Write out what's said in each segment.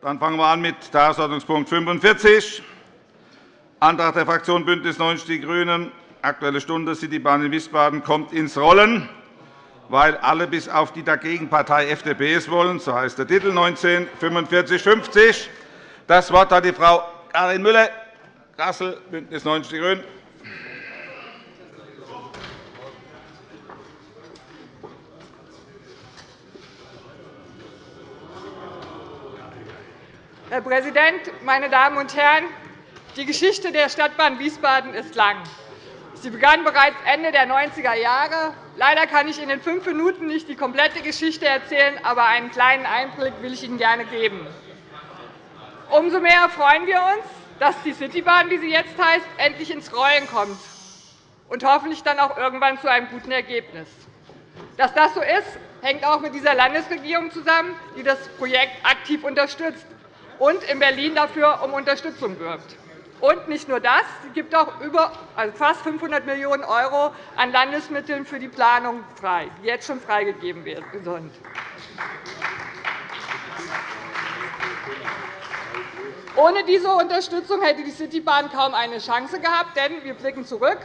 Dann fangen wir an mit Tagesordnungspunkt 45, Antrag der Fraktion BÜNDNIS 90 die GRÜNEN, Aktuelle Stunde, Citybahn in Wiesbaden kommt ins Rollen, weil alle bis auf die Dagegenpartei FDP es wollen. So heißt der Titel 19 4550. Das Wort hat die Frau Karin Müller, Kassel, BÜNDNIS 90 die GRÜNEN. Herr Präsident, meine Damen und Herren! Die Geschichte der Stadtbahn Wiesbaden ist lang. Sie begann bereits Ende der 90er Jahre. Leider kann ich in fünf Minuten nicht die komplette Geschichte erzählen, aber einen kleinen Einblick will ich Ihnen gerne geben. Umso mehr freuen wir uns, dass die Citybahn, wie sie jetzt heißt, endlich ins Rollen kommt und hoffentlich dann auch irgendwann zu einem guten Ergebnis. Dass das so ist, hängt auch mit dieser Landesregierung zusammen, die das Projekt aktiv unterstützt und in Berlin dafür um Unterstützung wirbt. Und nicht nur das, sie gibt auch über, also fast 500 Millionen € an Landesmitteln für die Planung frei, die jetzt schon freigegeben sind. Ohne diese Unterstützung hätte die Citybahn kaum eine Chance gehabt, denn wir blicken zurück.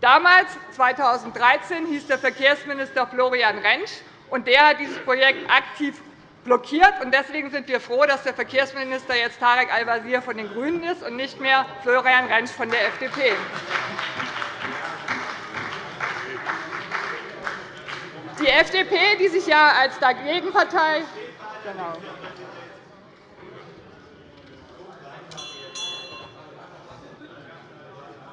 Damals, 2013, hieß der Verkehrsminister Florian Rentsch, und der hat dieses Projekt aktiv blockiert. Deswegen sind wir froh, dass der Verkehrsminister jetzt Tarek Al-Wazir von den GRÜNEN ist und nicht mehr Florian Rentsch von der FDP. Die FDP, die sich ja als Dagegenpartei genau.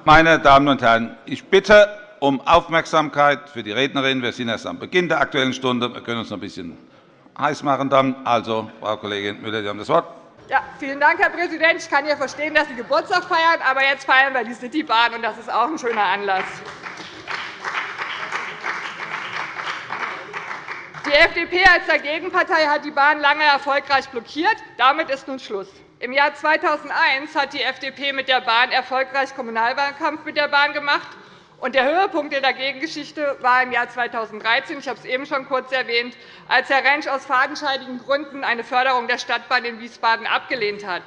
Meine Damen und Herren, ich bitte um Aufmerksamkeit für die Rednerin. Wir sind erst am Beginn der Aktuellen Stunde. Wir können uns noch ein bisschen heiß machen. Dann. Also, Frau Kollegin Müller, Sie haben das Wort. Ja, vielen Dank, Herr Präsident. Ich kann ja verstehen, dass Sie Geburtstag feiern, aber jetzt feiern wir die Citybahn, und das ist auch ein schöner Anlass. Die FDP als Dagegenpartei hat die Bahn lange erfolgreich blockiert. Damit ist nun Schluss. Im Jahr 2001 hat die FDP mit der Bahn erfolgreich Kommunalwahlkampf mit der Bahn gemacht. Und der Höhepunkt der Dagegengeschichte war im Jahr 2013. Ich habe es eben schon kurz erwähnt, als Herr Rentsch aus fadenscheidigen Gründen eine Förderung der Stadtbahn in Wiesbaden abgelehnt hat.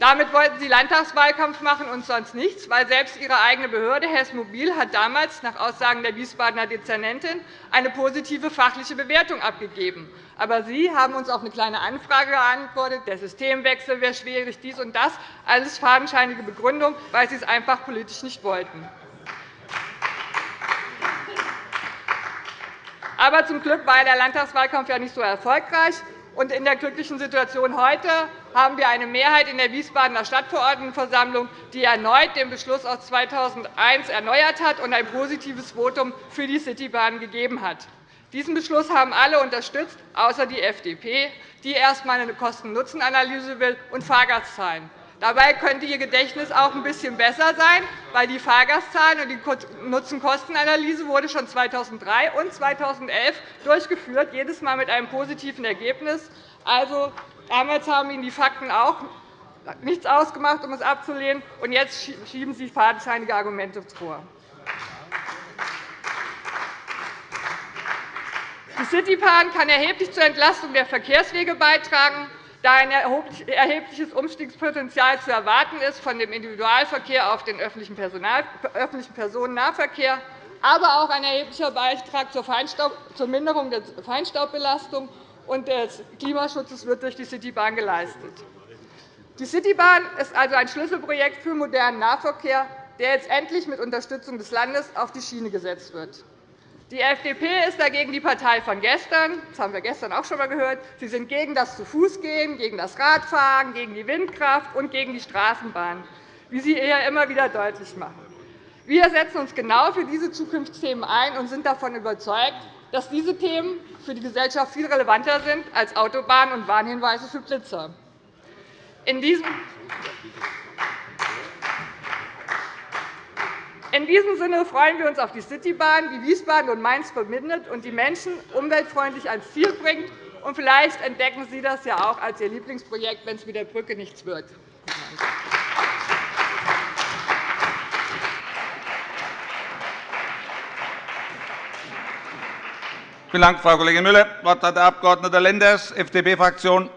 Damit wollten Sie Landtagswahlkampf machen und sonst nichts, weil selbst Ihre eigene Behörde Hess Mobil hat damals nach Aussagen der Wiesbadener Dezernentin eine positive fachliche Bewertung abgegeben. Aber Sie haben uns auf eine Kleine Anfrage geantwortet, der Systemwechsel wäre schwierig, dies und das, alles fadenscheinige Begründung, weil Sie es einfach politisch nicht wollten. Aber zum Glück war der Landtagswahlkampf ja nicht so erfolgreich. Und in der glücklichen Situation heute haben wir eine Mehrheit in der Wiesbadener Stadtverordnetenversammlung, die erneut den Beschluss aus 2001 erneuert hat und ein positives Votum für die Citybahn gegeben hat. Diesen Beschluss haben alle unterstützt, außer die FDP, die erst einmal eine Kosten-Nutzen-Analyse will und Fahrgastzahlen. Dabei könnte Ihr Gedächtnis auch ein bisschen besser sein, weil die Fahrgastzahlen und die Nutzen-Kosten-Analyse wurde schon 2003 und 2011 durchgeführt, jedes Mal mit einem positiven Ergebnis. Also, damals haben Ihnen die Fakten auch nichts ausgemacht, um es abzulehnen, und jetzt schieben Sie fadenscheinige Argumente vor. Die Citybahn kann erheblich zur Entlastung der Verkehrswege beitragen da ein erhebliches Umstiegspotenzial zu erwarten ist von dem Individualverkehr auf den öffentlichen Personennahverkehr, aber auch ein erheblicher Beitrag zur Minderung der Feinstaubbelastung und des Klimaschutzes wird durch die Citybahn geleistet. Die Citybahn ist also ein Schlüsselprojekt für modernen Nahverkehr, der jetzt endlich mit Unterstützung des Landes auf die Schiene gesetzt wird. Die FDP ist dagegen die Partei von gestern. Das haben wir gestern auch schon einmal gehört. Sie sind gegen das Zu-Fuß-Gehen, gegen das Radfahren, gegen die Windkraft und gegen die Straßenbahn, wie Sie hier immer wieder deutlich machen. Wir setzen uns genau für diese Zukunftsthemen ein und sind davon überzeugt, dass diese Themen für die Gesellschaft viel relevanter sind als Autobahnen und Warnhinweise für Blitzer. In diesem In diesem Sinne freuen wir uns auf die Citybahn, die Wiesbaden und Mainz verbindet und die Menschen umweltfreundlich ans Ziel bringt. Und vielleicht entdecken Sie das ja auch als Ihr Lieblingsprojekt, wenn es mit der Brücke nichts wird. Vielen Dank, Frau Kollegin Müller. Das Wort hat der Abg. Lenders, FDP-Fraktion.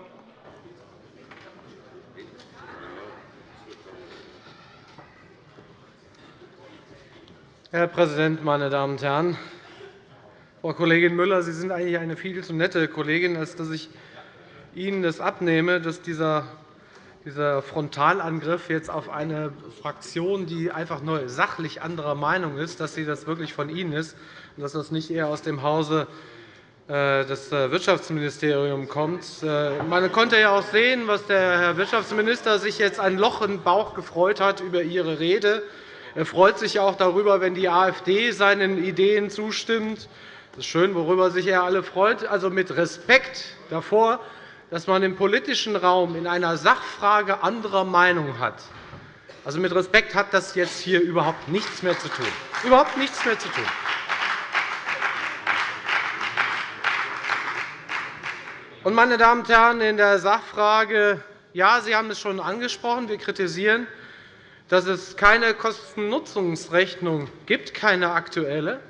Herr Präsident, meine Damen und Herren! Frau Kollegin Müller, Sie sind eigentlich eine viel zu nette Kollegin, als dass ich Ihnen das abnehme, dass dieser dieser Frontalangriff jetzt auf eine Fraktion, die einfach nur sachlich anderer Meinung ist, dass sie das wirklich von Ihnen ist und dass das nicht eher aus dem Hause äh, des äh, Wirtschaftsministeriums kommt. Äh, man konnte ja auch sehen, was der Herr Wirtschaftsminister sich jetzt ein Loch im Bauch gefreut hat über Ihre Rede. Er freut sich auch darüber, wenn die AfD seinen Ideen zustimmt. Das ist schön, worüber sich er alle freut. Also mit Respekt davor, dass man im politischen Raum in einer Sachfrage anderer Meinung hat. Also mit Respekt hat das jetzt hier überhaupt nichts mehr zu tun. Überhaupt nichts mehr zu tun. Und, meine Damen und Herren, in der Sachfrage, ja, Sie haben es schon angesprochen, wir kritisieren, dass es keine Kostennutzungsrechnung gibt, keine aktuelle.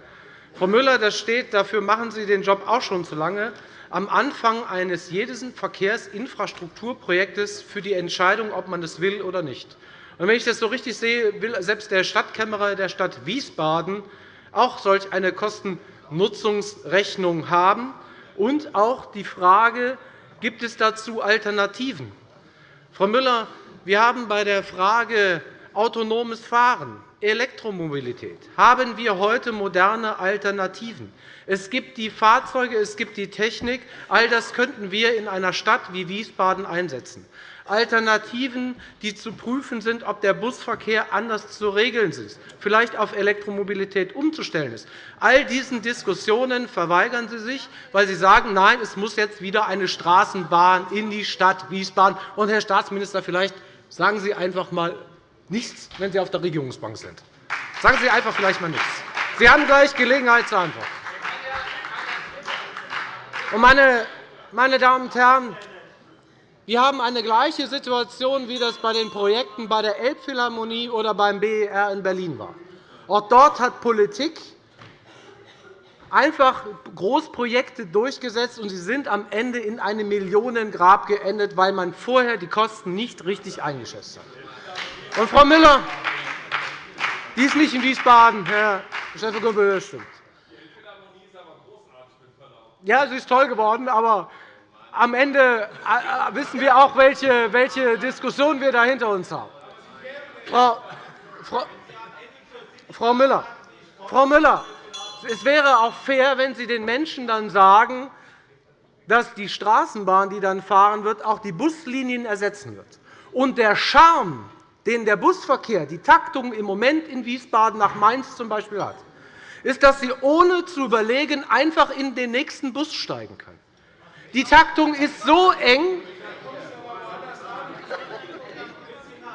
Frau Müller, das steht, dafür machen Sie den Job auch schon zu lange am Anfang eines jeden Verkehrsinfrastrukturprojektes für die Entscheidung, ob man das will oder nicht. wenn ich das so richtig sehe, will selbst der Stadtkämmerer der Stadt Wiesbaden auch solch eine Kostennutzungsrechnung haben und auch die Frage, gibt es dazu Alternativen? Frau Müller, wir haben bei der Frage autonomes Fahren Elektromobilität haben wir heute moderne Alternativen. Es gibt die Fahrzeuge, es gibt die Technik. All das könnten wir in einer Stadt wie Wiesbaden einsetzen. Alternativen, die zu prüfen sind, ob der Busverkehr anders zu regeln ist, vielleicht auf Elektromobilität umzustellen ist. All diesen Diskussionen verweigern Sie sich, weil Sie sagen, nein, es muss jetzt wieder eine Straßenbahn in die Stadt Wiesbaden. Und, Herr Staatsminister, vielleicht sagen Sie einfach einmal Nichts, wenn Sie auf der Regierungsbank sind. Sagen Sie einfach vielleicht einmal nichts. Sie haben gleich Gelegenheit zur Antwort. Meine Damen und Herren, wir haben eine gleiche Situation, wie das bei den Projekten bei der Elbphilharmonie oder beim BER in Berlin war. Auch dort hat Politik einfach Großprojekte durchgesetzt, und sie sind am Ende in einem Millionengrab geendet, weil man vorher die Kosten nicht richtig eingeschätzt hat. Und Frau Müller, die ist nicht in Wiesbaden, Herr Schäfer-Gümbel, das stimmt. Ja, sie ist toll geworden, aber am Ende äh, wissen wir auch, welche, welche Diskussion wir da hinter uns haben. Frau, Frau, Frau, Müller, Frau Müller, es wäre auch fair, wenn Sie den Menschen dann sagen, dass die Straßenbahn, die dann fahren wird, auch die Buslinien ersetzen wird. Und der Charme den der Busverkehr, die Taktung im Moment in Wiesbaden nach Mainz z. B. hat, ist, dass Sie ohne zu überlegen einfach in den nächsten Bus steigen können. Die Taktung ist so eng.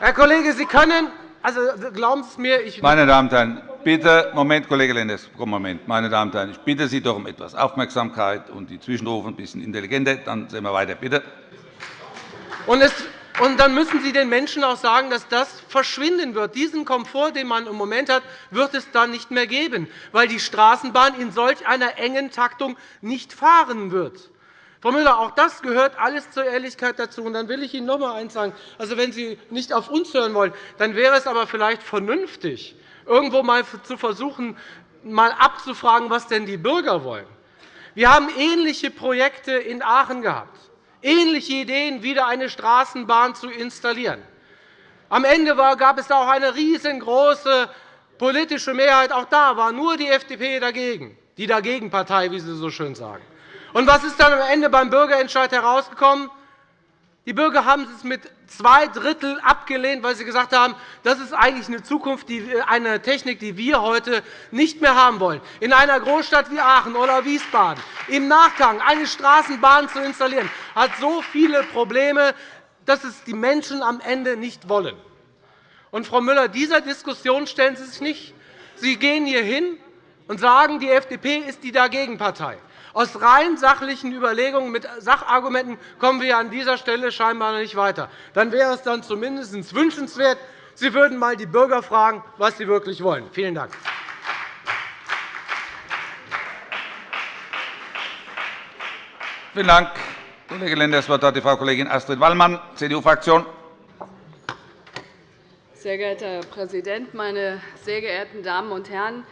Herr Kollege, Sie können, also glauben Sie mir, ich Meine Damen und Herren, bitte, Moment, Kollege Lenders, Moment, meine Damen und Herren, ich bitte Sie doch um etwas Aufmerksamkeit und die Zwischenrufe ein bisschen intelligenter. Dann sehen wir weiter, bitte. Und es und dann müssen Sie den Menschen auch sagen, dass das verschwinden wird. Diesen Komfort, den man im Moment hat, wird es dann nicht mehr geben, weil die Straßenbahn in solch einer engen Taktung nicht fahren wird. Frau Müller, auch das gehört alles zur Ehrlichkeit dazu. Und dann will ich Ihnen noch einmal eines sagen. Also, wenn Sie nicht auf uns hören wollen, dann wäre es aber vielleicht vernünftig, irgendwo einmal zu versuchen, mal abzufragen, was denn die Bürger wollen. Wir haben ähnliche Projekte in Aachen gehabt ähnliche Ideen, wieder eine Straßenbahn zu installieren. Am Ende gab es auch eine riesengroße politische Mehrheit. Auch da war nur die FDP dagegen, die Dagegenpartei, wie Sie so schön sagen. Und was ist dann am Ende beim Bürgerentscheid herausgekommen? Die Bürger haben es mit zwei Drittel abgelehnt, weil sie gesagt haben, das ist eigentlich eine Zukunft, eine Technik, die wir heute nicht mehr haben wollen. In einer Großstadt wie Aachen oder Wiesbaden im Nachgang eine Straßenbahn zu installieren, hat so viele Probleme, dass es die Menschen am Ende nicht wollen. Und, Frau Müller, dieser Diskussion stellen Sie sich nicht. Sie gehen hier hin und sagen, die FDP ist die Dagegenpartei. Aus rein sachlichen Überlegungen mit Sachargumenten kommen wir an dieser Stelle scheinbar nicht weiter. Dann wäre es dann zumindest wünschenswert, Sie würden einmal die Bürger fragen, was sie wirklich wollen. Vielen Dank. Vielen Dank, Kollege Lenders. Das Wort hat die Frau Kollegin Astrid Wallmann, CDU-Fraktion. Sehr geehrter Herr Präsident, meine sehr geehrten Damen und Herren!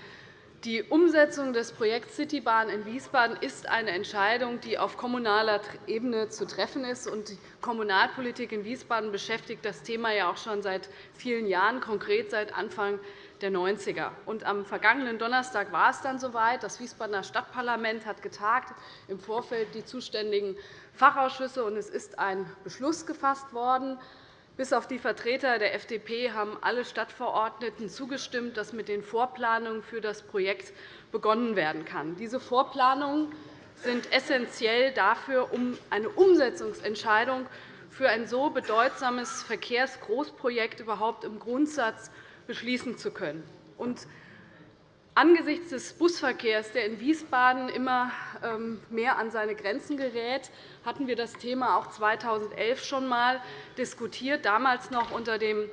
Die Umsetzung des Projekts Citybahn in Wiesbaden ist eine Entscheidung, die auf kommunaler Ebene zu treffen ist. Die Kommunalpolitik in Wiesbaden beschäftigt das Thema ja auch schon seit vielen Jahren, konkret seit Anfang der 90er. am vergangenen Donnerstag war es dann soweit. Das Wiesbadener Stadtparlament hat getagt, im Vorfeld die zuständigen Fachausschüsse, und es ist ein Beschluss gefasst worden. Bis auf die Vertreter der FDP haben alle Stadtverordneten zugestimmt, dass mit den Vorplanungen für das Projekt begonnen werden kann. Diese Vorplanungen sind essentiell dafür, um eine Umsetzungsentscheidung für ein so bedeutsames Verkehrsgroßprojekt überhaupt im Grundsatz beschließen zu können. Angesichts des Busverkehrs, der in Wiesbaden immer ähm, mehr an seine Grenzen gerät, hatten wir das Thema auch 2011 schon einmal diskutiert, damals noch unter dem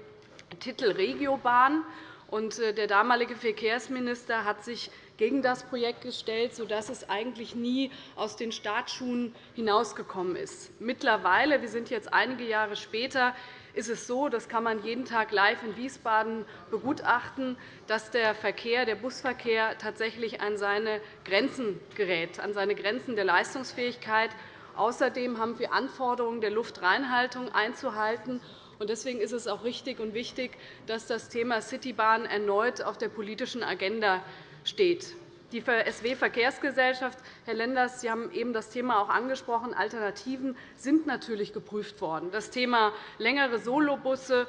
Titel Regiobahn. Äh, der damalige Verkehrsminister hat sich gegen das Projekt gestellt, sodass es eigentlich nie aus den Startschuhen hinausgekommen ist. Mittlerweile, wir sind jetzt einige Jahre später, ist es so, das kann man jeden Tag live in Wiesbaden begutachten, dass der Verkehr, der Busverkehr tatsächlich an seine Grenzen gerät, an seine Grenzen der Leistungsfähigkeit. Außerdem haben wir Anforderungen der Luftreinhaltung einzuhalten. Deswegen ist es auch richtig und wichtig, dass das Thema Citybahn erneut auf der politischen Agenda steht. Die SW-Verkehrsgesellschaft, Herr Lenders, Sie haben eben das Thema auch angesprochen. Alternativen sind natürlich geprüft worden. Das Thema längere Solobusse,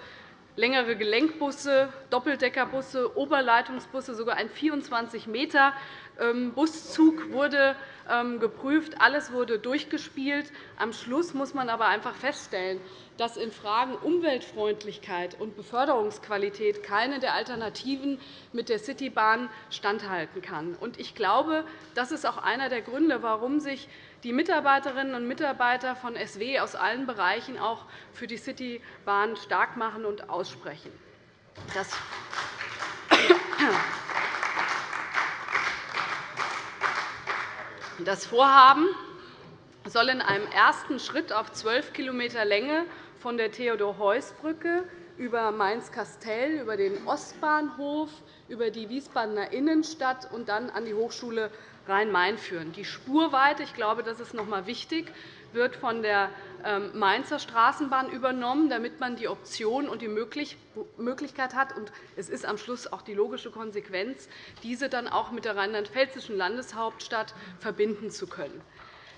längere Gelenkbusse, Doppeldeckerbusse, Oberleitungsbusse, sogar ein 24 m ähm, Buszug wurde geprüft. Alles wurde durchgespielt. Am Schluss muss man aber einfach feststellen, dass in Fragen Umweltfreundlichkeit und Beförderungsqualität keine der Alternativen mit der Citybahn standhalten kann. Ich glaube, das ist auch einer der Gründe, warum sich die Mitarbeiterinnen und Mitarbeiter von SW aus allen Bereichen auch für die Citybahn stark machen und aussprechen. Das Vorhaben soll in einem ersten Schritt auf 12 km Länge von der Theodor-Heuss-Brücke über Mainz-Kastell, über den Ostbahnhof, über die Wiesbadener Innenstadt und dann an die Hochschule Rhein-Main führen. Die Spurweite, ich glaube, das ist noch einmal wichtig, wird von der ähm, Mainzer Straßenbahn übernommen, damit man die Option und die Möglichkeit hat, und es ist am Schluss auch die logische Konsequenz, diese dann auch mit der rheinland-pfälzischen Landeshauptstadt verbinden zu können.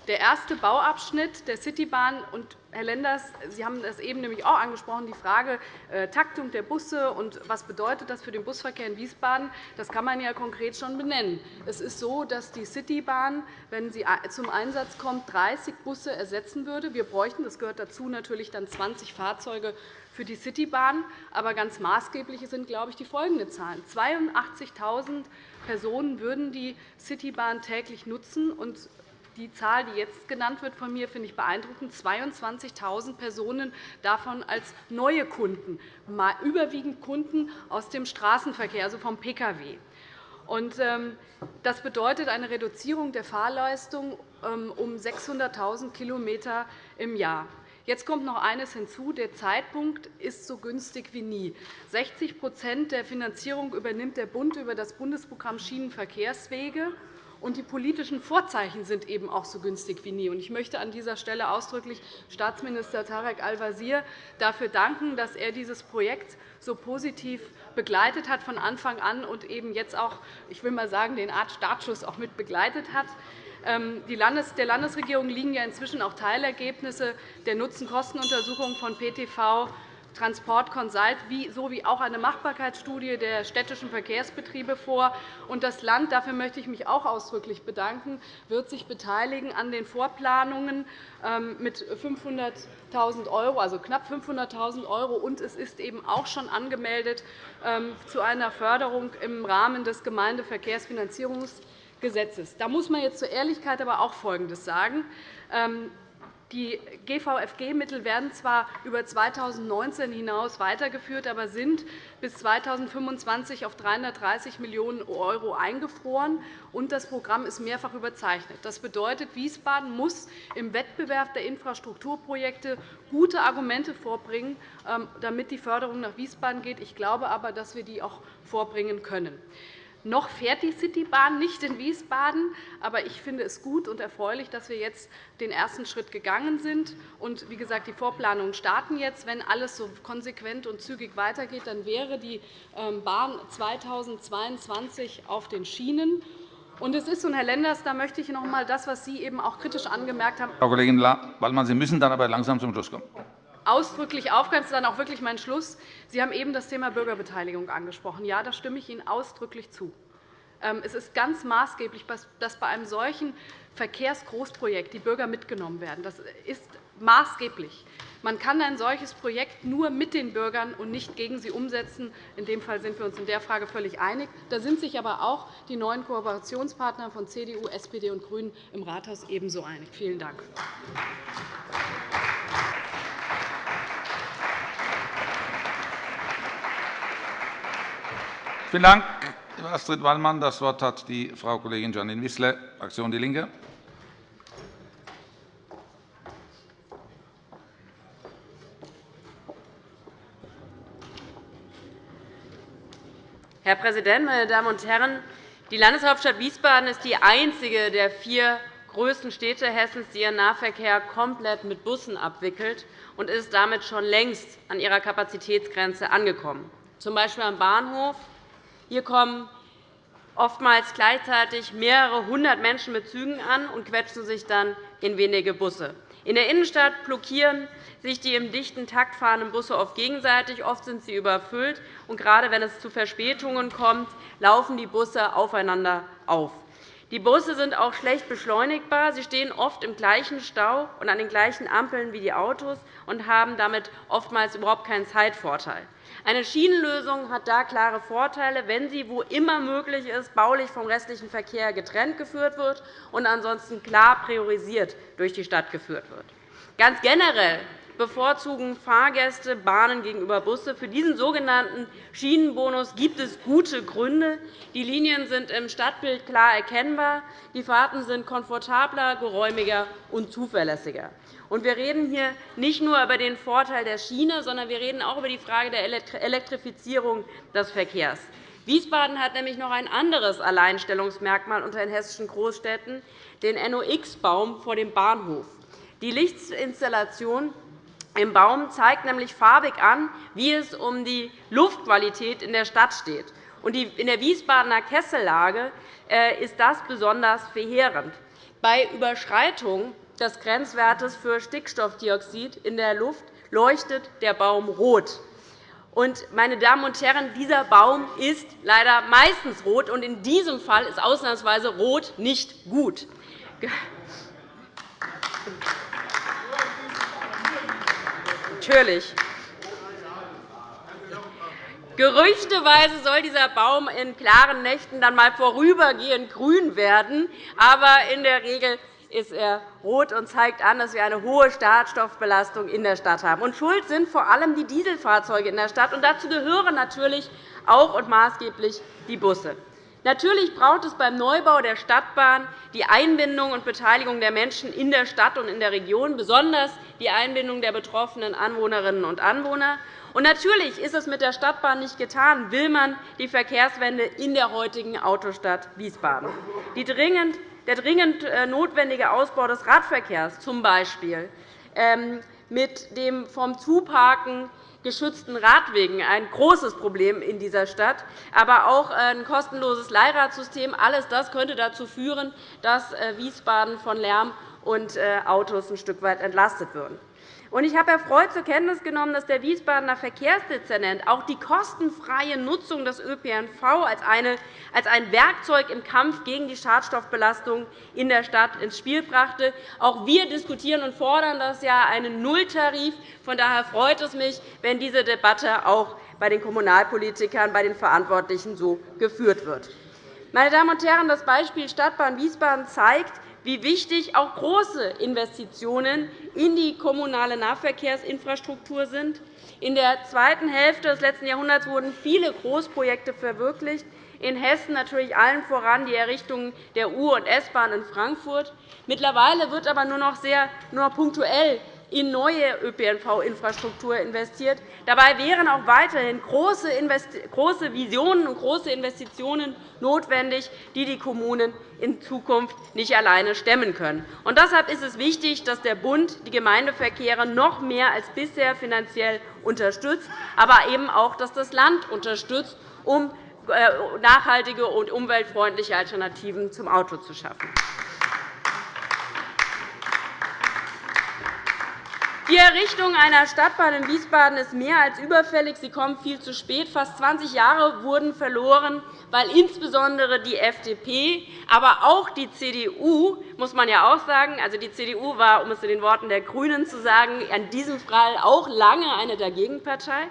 Der erste Bauabschnitt der Citybahn und Herr Lenders, Sie haben das eben nämlich auch angesprochen, die Frage äh, Taktung der Busse und was bedeutet das für den Busverkehr in Wiesbaden, das kann man ja konkret schon benennen. Es ist so, dass die Citybahn, wenn sie zum Einsatz kommt, 30 Busse ersetzen würde. Wir bräuchten, das gehört dazu, natürlich dann 20 Fahrzeuge für die Citybahn. Aber ganz maßgeblich sind, glaube ich, die folgenden Zahlen. 82.000 Personen würden die Citybahn täglich nutzen. Und die Zahl, die jetzt genannt wird von mir, finde ich beeindruckend. 22.000 Personen davon als neue Kunden, überwiegend Kunden aus dem Straßenverkehr, also vom Pkw. Ähm, das bedeutet eine Reduzierung der Fahrleistung ähm, um 600.000 km im Jahr. Jetzt kommt noch eines hinzu. Der Zeitpunkt ist so günstig wie nie. 60% der Finanzierung übernimmt der Bund über das Bundesprogramm Schienenverkehrswege. Und die politischen Vorzeichen sind eben auch so günstig wie nie. Ich möchte an dieser Stelle ausdrücklich Staatsminister Tarek Al-Wazir dafür danken, dass er dieses Projekt so positiv begleitet hat von Anfang an und eben jetzt auch, ich will mal sagen, den Art Startschuss auch mit begleitet hat. Ähm, der Landesregierung liegen ja inzwischen auch Teilergebnisse der Nutzen-Kosten-Untersuchung von PTV Transport Consult sowie auch eine Machbarkeitsstudie der städtischen Verkehrsbetriebe vor. Das Land, dafür möchte ich mich auch ausdrücklich bedanken, wird sich beteiligen an den Vorplanungen ähm, mit 500.000 €, also knapp 500.000 €. Und es ist eben auch schon angemeldet ähm, zu einer Förderung im Rahmen des Gemeindeverkehrsfinanzierungsgesetzes. Da muss man jetzt zur Ehrlichkeit aber auch Folgendes sagen. Die GVFG-Mittel werden zwar über 2019 hinaus weitergeführt, aber sind bis 2025 auf 330 Millionen € eingefroren, und das Programm ist mehrfach überzeichnet. Das bedeutet, Wiesbaden muss im Wettbewerb der Infrastrukturprojekte gute Argumente vorbringen, ähm, damit die Förderung nach Wiesbaden geht. Ich glaube aber, dass wir die auch vorbringen können. Noch fährt die Citybahn nicht in Wiesbaden. Aber ich finde es gut und erfreulich, dass wir jetzt den ersten Schritt gegangen sind. Und wie gesagt, die Vorplanungen starten jetzt. Wenn alles so konsequent und zügig weitergeht, dann wäre die ähm, Bahn 2022 auf den Schienen. Und es ist so, Herr Lenders, da möchte ich noch einmal das, was Sie eben auch kritisch angemerkt haben. Frau Kollegin Waldmann, Sie müssen dann aber langsam zum Schluss kommen ausdrücklich aufgreifen. Das ist dann auch wirklich mein Schluss. Sie haben eben das Thema Bürgerbeteiligung angesprochen. Ja, da stimme ich Ihnen ausdrücklich zu. Ähm, es ist ganz maßgeblich, dass bei einem solchen Verkehrsgroßprojekt die Bürger mitgenommen werden. Das ist maßgeblich. Man kann ein solches Projekt nur mit den Bürgern und nicht gegen sie umsetzen. In dem Fall sind wir uns in der Frage völlig einig. Da sind sich aber auch die neuen Kooperationspartner von CDU, SPD und GRÜNEN im Rathaus ebenso einig. Vielen Dank. Vielen Dank, Frau Astrid Wallmann. Das Wort hat die Frau Kollegin Janine Wissler, Fraktion DIE LINKE. Herr Präsident, meine Damen und Herren! Die Landeshauptstadt Wiesbaden ist die einzige der vier größten Städte Hessens, die ihren Nahverkehr komplett mit Bussen abwickelt und ist damit schon längst an ihrer Kapazitätsgrenze angekommen, z. B. am Bahnhof, hier kommen oftmals gleichzeitig mehrere hundert Menschen mit Zügen an und quetschen sich dann in wenige Busse. In der Innenstadt blockieren sich die im dichten Takt fahrenden Busse oft gegenseitig. Oft sind sie überfüllt. Und gerade wenn es zu Verspätungen kommt, laufen die Busse aufeinander auf. Die Busse sind auch schlecht beschleunigbar. Sie stehen oft im gleichen Stau und an den gleichen Ampeln wie die Autos und haben damit oftmals überhaupt keinen Zeitvorteil. Eine Schienenlösung hat da klare Vorteile, wenn sie, wo immer möglich ist, baulich vom restlichen Verkehr getrennt geführt wird und ansonsten klar priorisiert durch die Stadt geführt wird. Ganz generell bevorzugen Fahrgäste Bahnen gegenüber Busse. Für diesen sogenannten Schienenbonus gibt es gute Gründe. Die Linien sind im Stadtbild klar erkennbar. Die Fahrten sind komfortabler, geräumiger und zuverlässiger. Wir reden hier nicht nur über den Vorteil der Schiene, sondern wir reden auch über die Frage der Elektrifizierung des Verkehrs. Wiesbaden hat nämlich noch ein anderes Alleinstellungsmerkmal unter den hessischen Großstädten, den NOx-Baum vor dem Bahnhof. Die Lichtinstallation im Baum zeigt nämlich farbig an, wie es um die Luftqualität in der Stadt steht. In der Wiesbadener Kessellage äh, ist das besonders verheerend. Bei Überschreitung des Grenzwertes für Stickstoffdioxid in der Luft leuchtet der Baum rot. meine Damen und Herren, dieser Baum ist leider meistens rot, und in diesem Fall ist ausnahmsweise rot nicht gut. Natürlich. Gerüchteweise soll dieser Baum in klaren Nächten dann einmal vorübergehend grün werden. Aber in der Regel ist er rot und zeigt an, dass wir eine hohe Schadstoffbelastung in der Stadt haben. Und schuld sind vor allem die Dieselfahrzeuge in der Stadt. Und dazu gehören natürlich auch und maßgeblich die Busse. Natürlich braucht es beim Neubau der Stadtbahn die Einbindung und Beteiligung der Menschen in der Stadt und in der Region, besonders die Einbindung der betroffenen Anwohnerinnen und Anwohner. Und natürlich ist es mit der Stadtbahn nicht getan, will man die Verkehrswende in der heutigen Autostadt Wiesbaden. Der dringend äh, notwendige Ausbau des Radverkehrs, z. B. Ähm, mit dem vom Zuparken geschützten Radwegen ein großes Problem in dieser Stadt, aber auch ein kostenloses Leihradsystem. Alles das könnte dazu führen, dass äh, Wiesbaden von Lärm und äh, Autos ein Stück weit entlastet würden. Ich habe erfreut zur Kenntnis genommen, dass der Wiesbadener Verkehrsdezernent auch die kostenfreie Nutzung des ÖPNV als ein Werkzeug im Kampf gegen die Schadstoffbelastung in der Stadt ins Spiel brachte. Auch wir diskutieren und fordern das ja einen Nulltarif. Von daher freut es mich, wenn diese Debatte auch bei den Kommunalpolitikern, bei den Verantwortlichen so geführt wird. Meine Damen und Herren, das Beispiel Stadtbahn Wiesbaden zeigt, wie wichtig auch große Investitionen in die kommunale Nahverkehrsinfrastruktur sind. In der zweiten Hälfte des letzten Jahrhunderts wurden viele Großprojekte verwirklicht, in Hessen natürlich allen voran die Errichtung der U- und S-Bahn in Frankfurt. Mittlerweile wird aber nur noch sehr nur punktuell in neue ÖPNV-Infrastruktur investiert. Dabei wären auch weiterhin große Visionen und große Investitionen notwendig, die die Kommunen in Zukunft nicht alleine stemmen können. Und deshalb ist es wichtig, dass der Bund die Gemeindeverkehre noch mehr als bisher finanziell unterstützt, aber eben auch, dass das Land unterstützt, um äh, nachhaltige und umweltfreundliche Alternativen zum Auto zu schaffen. Die Errichtung einer Stadtbahn in Wiesbaden ist mehr als überfällig. Sie kommt viel zu spät. Fast 20 Jahre wurden verloren, weil insbesondere die FDP, aber auch die CDU, muss man ja auch sagen, also die CDU war, um es in den Worten der GRÜNEN zu sagen, in diesem Fall auch lange eine Dagegenpartei,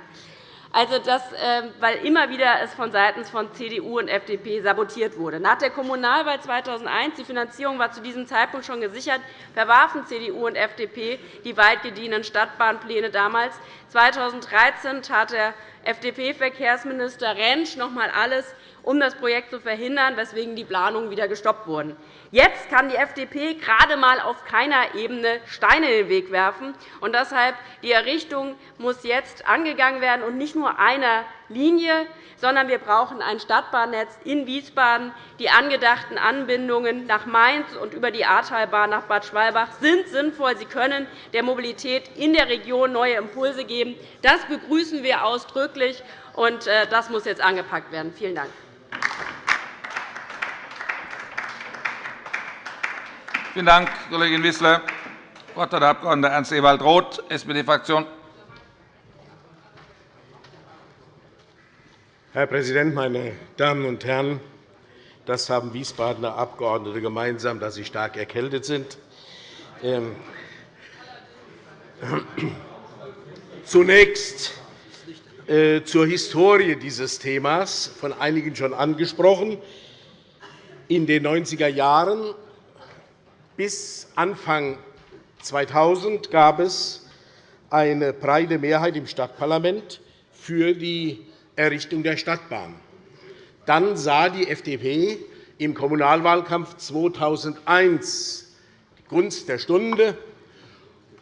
also das, ähm, weil immer wieder es von von CDU und FDP sabotiert wurde. Nach der Kommunalwahl 2001, die Finanzierung war zu diesem Zeitpunkt schon gesichert, verwarfen CDU und FDP die weit gediehenen Stadtbahnpläne damals. 2013 tat der FDP-Verkehrsminister Rentsch noch einmal alles, um das Projekt zu verhindern, weswegen die Planungen wieder gestoppt wurden. Jetzt kann die FDP gerade einmal auf keiner Ebene Steine in den Weg werfen. Und deshalb die Errichtung muss jetzt angegangen werden, und nicht nur einer Linie, sondern wir brauchen ein Stadtbahnnetz in Wiesbaden. Die angedachten Anbindungen nach Mainz und über die Ahrtalbahn nach Bad Schwalbach sind sinnvoll. Sie können der Mobilität in der Region neue Impulse geben. Das begrüßen wir ausdrücklich, und äh, das muss jetzt angepackt werden. Vielen Dank. Vielen Dank, Kollegin Wissler. Das Wort hat der Abg. Ernst-Ewald Roth, SPD-Fraktion. Herr Präsident, meine Damen und Herren! Das haben Wiesbadener Abgeordnete gemeinsam, dass sie stark erkältet sind. Ähm, zunächst äh, zur Historie dieses Themas, von einigen schon angesprochen. In den 90er Jahren bis Anfang 2000 gab es eine breite Mehrheit im Stadtparlament für die Errichtung der Stadtbahn. Dann sah die FDP im Kommunalwahlkampf 2001 die Gunst der Stunde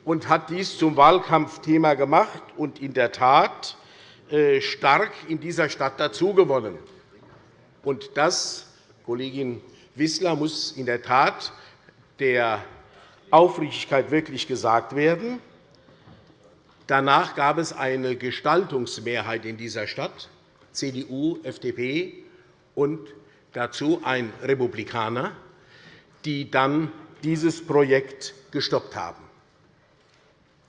und hat dies zum Wahlkampfthema gemacht und in der Tat äh, stark in dieser Stadt dazugewonnen. Und das, Kollegin Wissler, muss in der Tat der Aufrichtigkeit wirklich gesagt werden. Danach gab es eine Gestaltungsmehrheit in dieser Stadt, CDU, FDP und dazu ein Republikaner, die dann dieses Projekt gestoppt haben.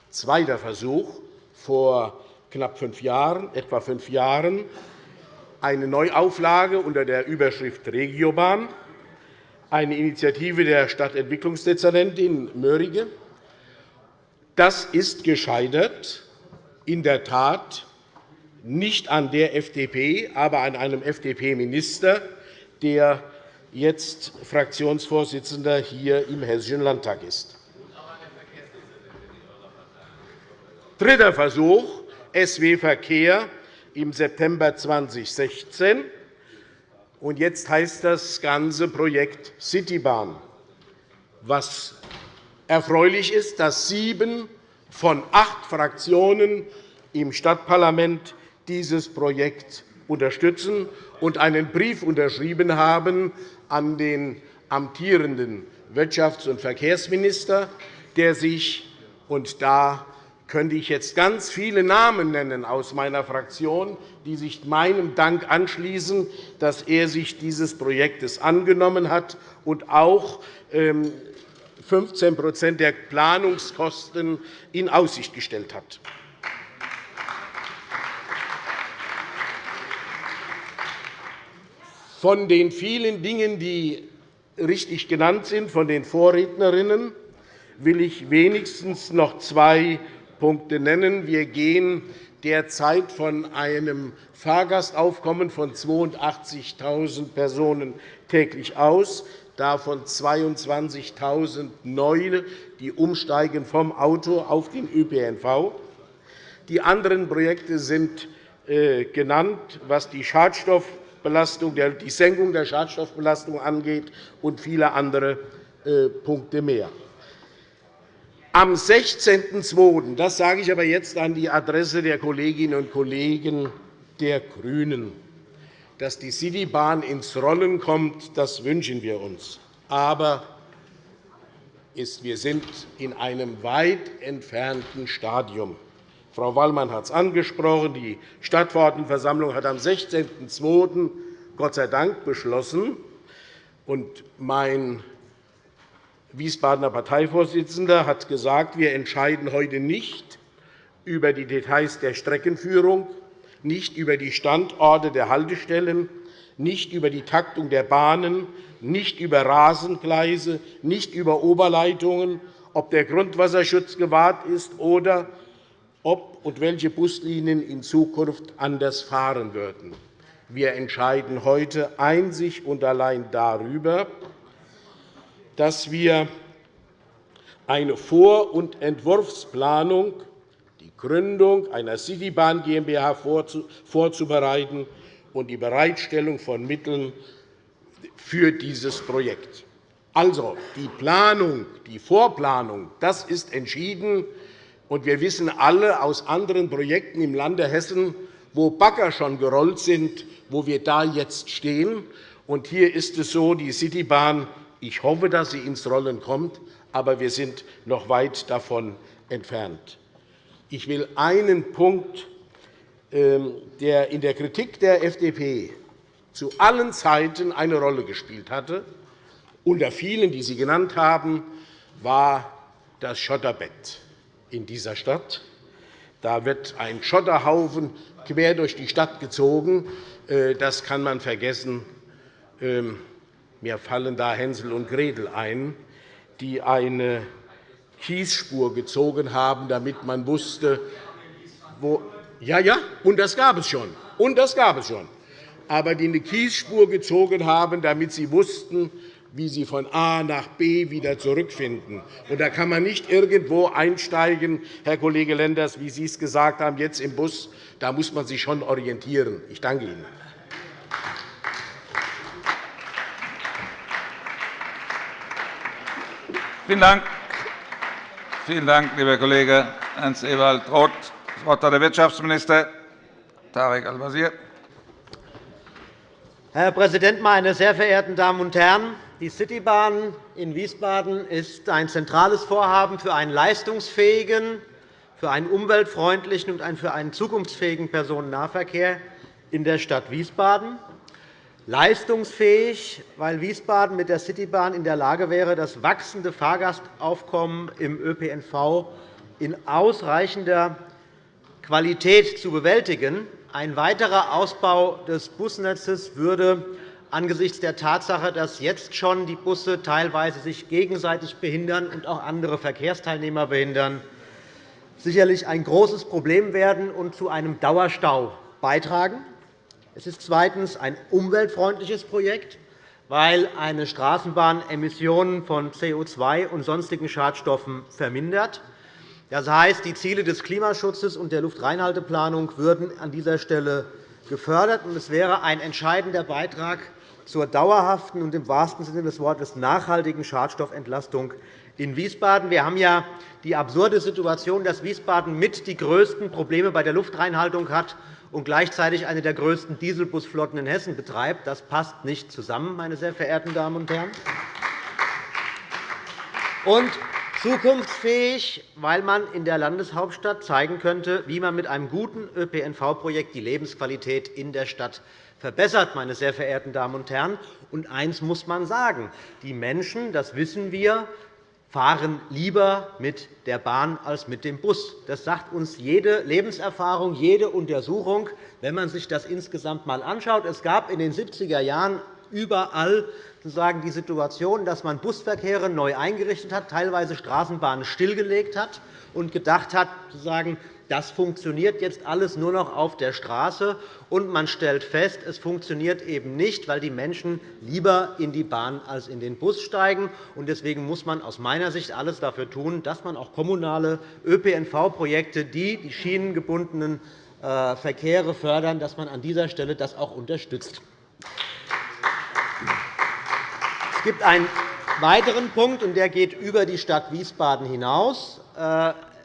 Zweiter Versuch vor knapp fünf Jahren, etwa fünf Jahren, eine Neuauflage unter der Überschrift Regiobahn eine Initiative der Stadtentwicklungsdezernentin Mörike. Das ist gescheitert, in der Tat nicht an der FDP, aber an einem FDP-Minister, der jetzt Fraktionsvorsitzender hier im Hessischen Landtag ist. Dritter Versuch, SW Verkehr im September 2016 und jetzt heißt das ganze Projekt Citybahn. Was erfreulich ist, dass sieben von acht Fraktionen im Stadtparlament dieses Projekt unterstützen und einen Brief unterschrieben haben an den amtierenden Wirtschafts- und Verkehrsminister, der sich und da könnte ich jetzt ganz viele Namen nennen aus meiner Fraktion, die sich meinem Dank anschließen, dass er sich dieses Projektes angenommen hat und auch 15% ähm, der Planungskosten in Aussicht gestellt hat. Von den vielen Dingen, die richtig genannt sind, von den Vorrednerinnen, will ich wenigstens noch zwei Punkte nennen. Wir gehen derzeit von einem Fahrgastaufkommen von 82.000 Personen täglich aus, davon 22.000 neue, die umsteigen vom Auto auf den ÖPNV. Die anderen Projekte sind äh, genannt, was die Schadstoffbelastung, die Senkung der Schadstoffbelastung angeht und viele andere äh, Punkte mehr. Am 16.02., das sage ich aber jetzt an die Adresse der Kolleginnen und Kollegen der GRÜNEN, dass die Citybahn ins Rollen kommt, das wünschen wir uns. Aber wir sind in einem weit entfernten Stadium. Frau Wallmann hat es angesprochen. Die Stadtverordnetenversammlung hat am 16.02. Gott sei Dank beschlossen. Mein Wiesbadener Parteivorsitzender hat gesagt, wir entscheiden heute nicht über die Details der Streckenführung, nicht über die Standorte der Haltestellen, nicht über die Taktung der Bahnen, nicht über Rasengleise, nicht über Oberleitungen, ob der Grundwasserschutz gewahrt ist oder ob und welche Buslinien in Zukunft anders fahren würden. Wir entscheiden heute einzig und allein darüber, dass wir eine Vor- und Entwurfsplanung, die Gründung einer Citybahn GmbH vorzubereiten und die Bereitstellung von Mitteln für dieses Projekt. Also, die Planung, die Vorplanung, das ist entschieden. Und wir wissen alle aus anderen Projekten im Lande Hessen, wo Bagger schon gerollt sind, wo wir da jetzt stehen. Und hier ist es so, die Citybahn ich hoffe, dass sie ins Rollen kommt, aber wir sind noch weit davon entfernt. Ich will einen Punkt, ähm, der in der Kritik der FDP zu allen Zeiten eine Rolle gespielt hatte, unter vielen, die Sie genannt haben, war das Schotterbett in dieser Stadt. Da wird ein Schotterhaufen quer durch die Stadt gezogen. Äh, das kann man vergessen. Mir fallen da Hänsel und Gretel ein, die eine Kiesspur gezogen haben, damit man wusste, wo ja, ja, und das gab es schon. Und das gab es schon. Aber die eine Kiesspur gezogen haben, damit sie wussten, wie sie von A nach B wieder zurückfinden. Und da kann man nicht irgendwo einsteigen, Herr Kollege Lenders, wie Sie es gesagt haben, jetzt im Bus. Da muss man sich schon orientieren. Ich danke Ihnen. Vielen Dank. Vielen Dank, lieber Kollege Ernst-Ewald Roth. Das Wort hat der Wirtschaftsminister Tarek Al-Wazir. Herr Präsident, meine sehr verehrten Damen und Herren! Die Citybahn in Wiesbaden ist ein zentrales Vorhaben für einen leistungsfähigen, für einen umweltfreundlichen und für einen zukunftsfähigen Personennahverkehr in der Stadt Wiesbaden leistungsfähig, weil Wiesbaden mit der Citybahn in der Lage wäre, das wachsende Fahrgastaufkommen im ÖPNV in ausreichender Qualität zu bewältigen. Ein weiterer Ausbau des Busnetzes würde angesichts der Tatsache, dass jetzt schon die Busse teilweise sich gegenseitig behindern und auch andere Verkehrsteilnehmer behindern, sicherlich ein großes Problem werden und zu einem Dauerstau beitragen. Es ist zweitens ein umweltfreundliches Projekt, weil eine Straßenbahn Emissionen von CO2 und sonstigen Schadstoffen vermindert. Das heißt, die Ziele des Klimaschutzes und der Luftreinhalteplanung würden an dieser Stelle gefördert. Es wäre ein entscheidender Beitrag zur dauerhaften und im wahrsten Sinne des Wortes nachhaltigen Schadstoffentlastung in Wiesbaden. Wir haben ja die absurde Situation, dass Wiesbaden mit die größten Probleme bei der Luftreinhaltung hat und gleichzeitig eine der größten Dieselbusflotten in Hessen betreibt. Das passt nicht zusammen, meine sehr verehrten Damen und Herren. Und zukunftsfähig, weil man in der Landeshauptstadt zeigen könnte, wie man mit einem guten ÖPNV-Projekt die Lebensqualität in der Stadt verbessert. Meine sehr verehrten Damen und Herren. Und eines muss man sagen. Die Menschen, das wissen wir, fahren lieber mit der Bahn als mit dem Bus. Das sagt uns jede Lebenserfahrung, jede Untersuchung, wenn man sich das insgesamt einmal anschaut. Es gab in den 70er Jahren überall sozusagen die Situation, dass man Busverkehre neu eingerichtet hat, teilweise Straßenbahnen stillgelegt hat und gedacht hat, sozusagen, das funktioniert jetzt alles nur noch auf der Straße. Und man stellt fest, es funktioniert eben nicht, weil die Menschen lieber in die Bahn als in den Bus steigen. Deswegen muss man aus meiner Sicht alles dafür tun, dass man auch kommunale ÖPNV-Projekte, die die schienengebundenen äh, Verkehre fördern, dass man an dieser Stelle das auch unterstützt. Es gibt ein weiteren Punkt, und der geht über die Stadt Wiesbaden hinaus.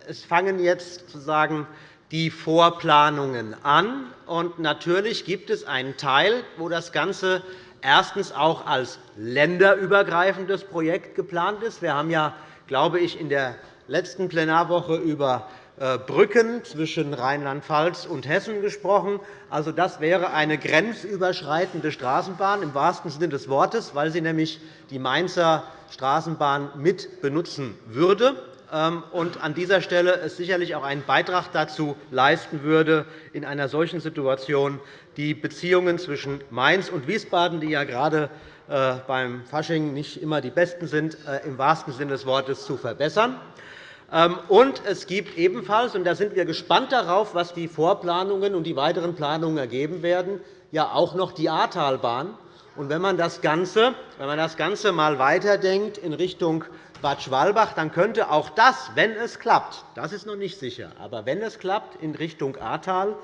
Es fangen jetzt sozusagen die Vorplanungen an. Und natürlich gibt es einen Teil, wo das Ganze erstens auch als länderübergreifendes Projekt geplant ist. Wir haben ja, glaube ich, in der letzten Plenarwoche über äh, Brücken zwischen Rheinland-Pfalz und Hessen gesprochen. Also, das wäre eine grenzüberschreitende Straßenbahn im wahrsten Sinne des Wortes, weil sie nämlich die Mainzer Straßenbahn mit benutzen würde. Ähm, und an dieser Stelle es sicherlich auch einen Beitrag dazu leisten würde, in einer solchen Situation die Beziehungen zwischen Mainz und Wiesbaden, die ja gerade äh, beim Fasching nicht immer die besten sind, äh, im wahrsten Sinne des Wortes zu verbessern. Ähm, und es gibt ebenfalls, und da sind wir gespannt darauf, was die Vorplanungen und die weiteren Planungen ergeben werden, ja auch noch die Ahrtalbahn. Und wenn man das Ganze, wenn man das Ganze mal weiterdenkt in Richtung Bad Schwalbach, dann könnte auch das, wenn es klappt, das ist noch nicht sicher, aber wenn es klappt in Richtung Ahrtal,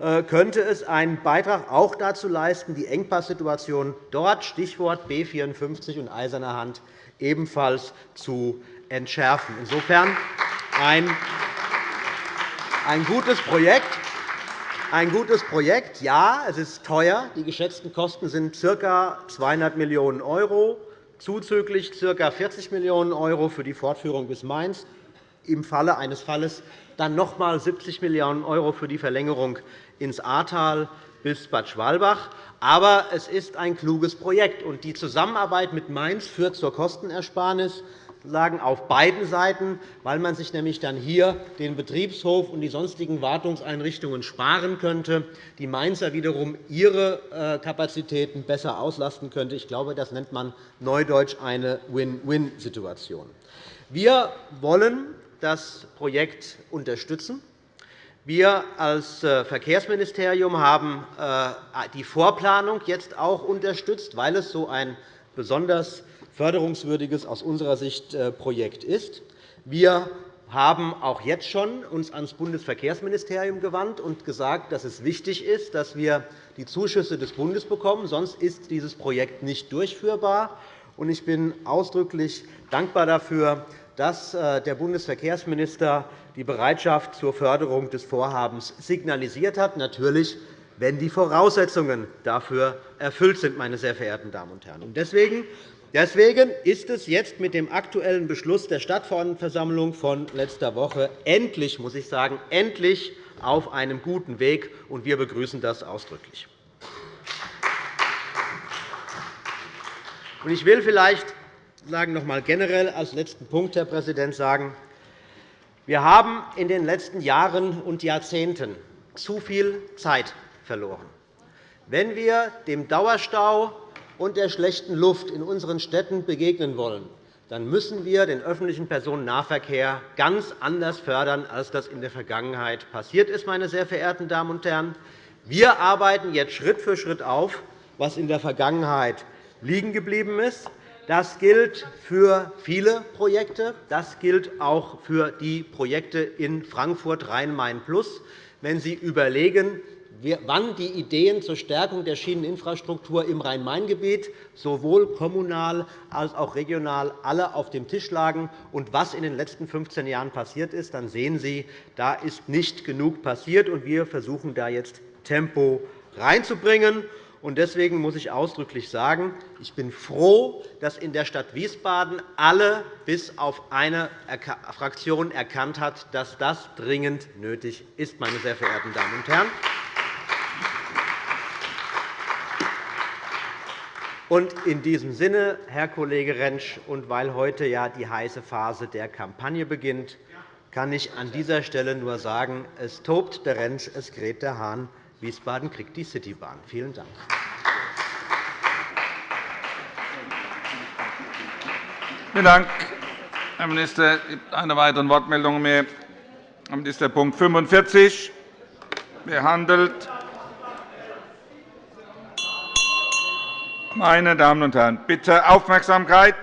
äh, könnte es einen Beitrag auch dazu leisten, die Engpasssituation dort, Stichwort B 54 und Eiserne Hand, ebenfalls zu entschärfen. Insofern ein, ein gutes Projekt. Ein gutes Projekt, ja, es ist teuer. Die geschätzten Kosten sind ca. 200 Millionen €, zuzüglich ca. 40 Millionen € für die Fortführung bis Mainz, im Falle eines Falles dann noch einmal 70 Millionen € für die Verlängerung ins Ahrtal bis Bad Schwalbach. Aber es ist ein kluges Projekt. und Die Zusammenarbeit mit Mainz führt zur Kostenersparnis auf beiden Seiten, weil man sich nämlich dann hier den Betriebshof und die sonstigen Wartungseinrichtungen sparen könnte, die Mainzer wiederum ihre äh, Kapazitäten besser auslasten könnte. Ich glaube, das nennt man neudeutsch eine Win-Win-Situation. Wir wollen das Projekt unterstützen. Wir als äh, Verkehrsministerium haben äh, die Vorplanung jetzt auch unterstützt, weil es so ein besonders förderungswürdiges aus unserer Sicht äh, Projekt ist. Wir haben auch jetzt schon uns ans Bundesverkehrsministerium gewandt und gesagt, dass es wichtig ist, dass wir die Zuschüsse des Bundes bekommen. Sonst ist dieses Projekt nicht durchführbar. Ich bin ausdrücklich dankbar dafür, dass äh, der Bundesverkehrsminister die Bereitschaft zur Förderung des Vorhabens signalisiert hat, natürlich, wenn die Voraussetzungen dafür erfüllt sind. Meine sehr verehrten Damen und Herren. Deswegen Deswegen ist es jetzt mit dem aktuellen Beschluss der Stadtverordnetenversammlung von letzter Woche endlich, muss ich sagen, endlich auf einem guten Weg, und wir begrüßen das ausdrücklich. Ich will vielleicht sagen, noch einmal generell als letzten Punkt, Herr Präsident, sagen, wir haben in den letzten Jahren und Jahrzehnten zu viel Zeit verloren. Wenn wir dem Dauerstau und der schlechten Luft in unseren Städten begegnen wollen, dann müssen wir den öffentlichen Personennahverkehr ganz anders fördern, als das in der Vergangenheit passiert ist. Meine sehr verehrten Damen und Herren. Wir arbeiten jetzt Schritt für Schritt auf, was in der Vergangenheit liegen geblieben ist. Das gilt für viele Projekte. Das gilt auch für die Projekte in Frankfurt Rhein-Main-Plus. Wenn Sie überlegen, wann die Ideen zur Stärkung der Schieneninfrastruktur im Rhein-Main-Gebiet sowohl kommunal als auch regional alle auf dem Tisch lagen und was in den letzten 15 Jahren passiert ist, dann sehen Sie, da ist nicht genug passiert. und Wir versuchen da jetzt Tempo reinzubringen. Deswegen muss ich ausdrücklich sagen, ich bin froh, dass in der Stadt Wiesbaden alle bis auf eine Fraktion erkannt hat, dass das dringend nötig ist, meine sehr verehrten Damen und Herren. Und in diesem Sinne, Herr Kollege Rentsch, und weil heute ja die heiße Phase der Kampagne beginnt, kann ich an dieser Stelle nur sagen, es tobt der Rentsch, es kräht der Hahn. Wiesbaden kriegt die Citybahn. Vielen Dank. Vielen Dank, Herr Minister. Es gibt keine weiteren Wortmeldungen mehr. Damit ist der Punkt 45 behandelt. Meine Damen und Herren, bitte Aufmerksamkeit!